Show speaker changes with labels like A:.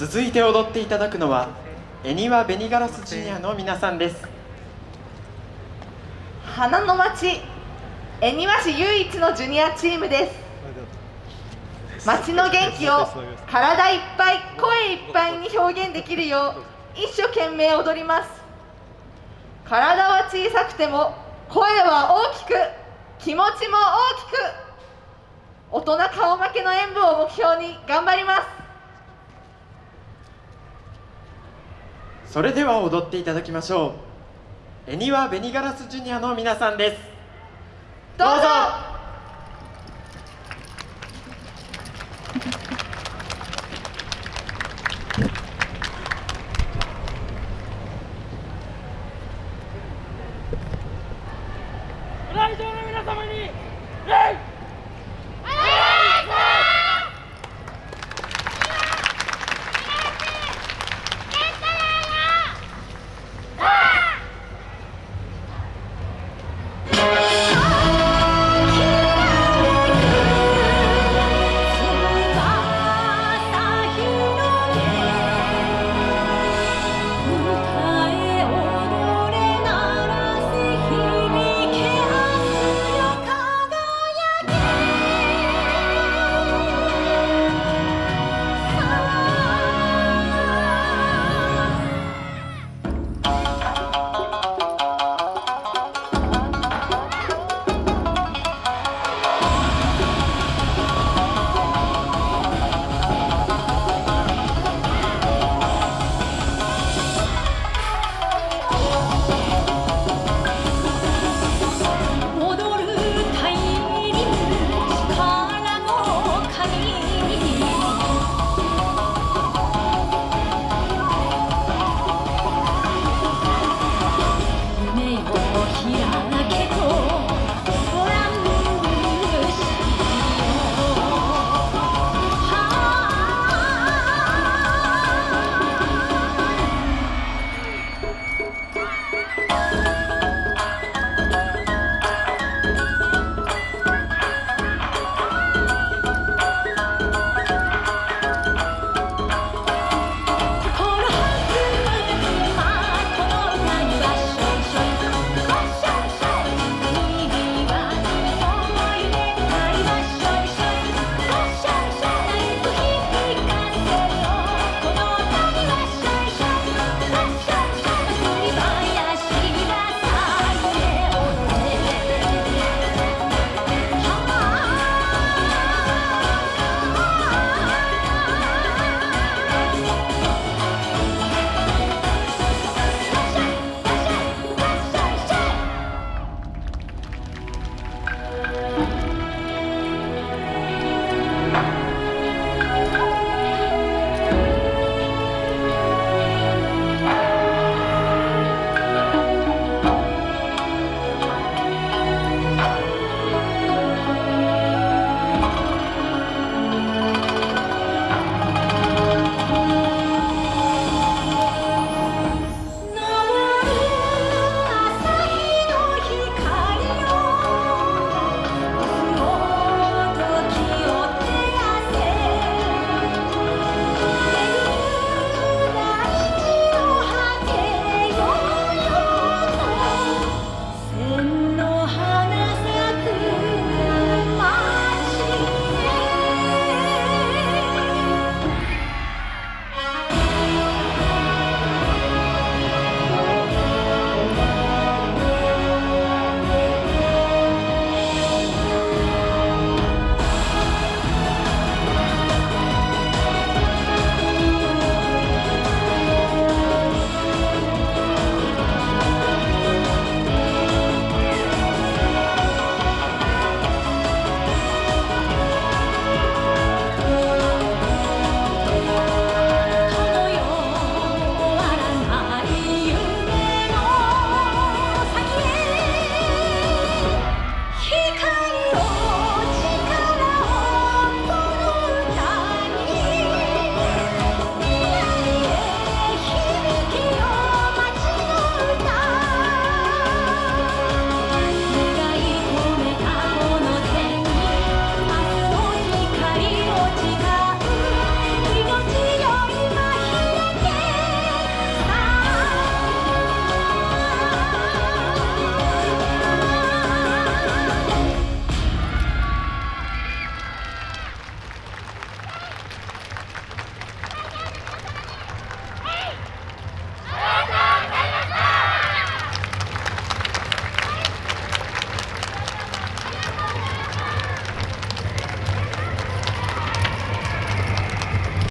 A: 続いて踊っていただくのは恵庭ベニガラスジュニアの皆さんです。
B: 花の町恵庭市唯一のジュニアチームです。町の元気を体いっぱい声いっぱいに表現できるよう一生懸命踊ります。体は小さくても声は大きく気持ちも大きく大人顔負けの演舞を目標に頑張ります。
A: それでは踊っていただきましょう。エニワ・ベニガラスジュニアの皆さんです。
B: どうぞ！来場の皆様に礼！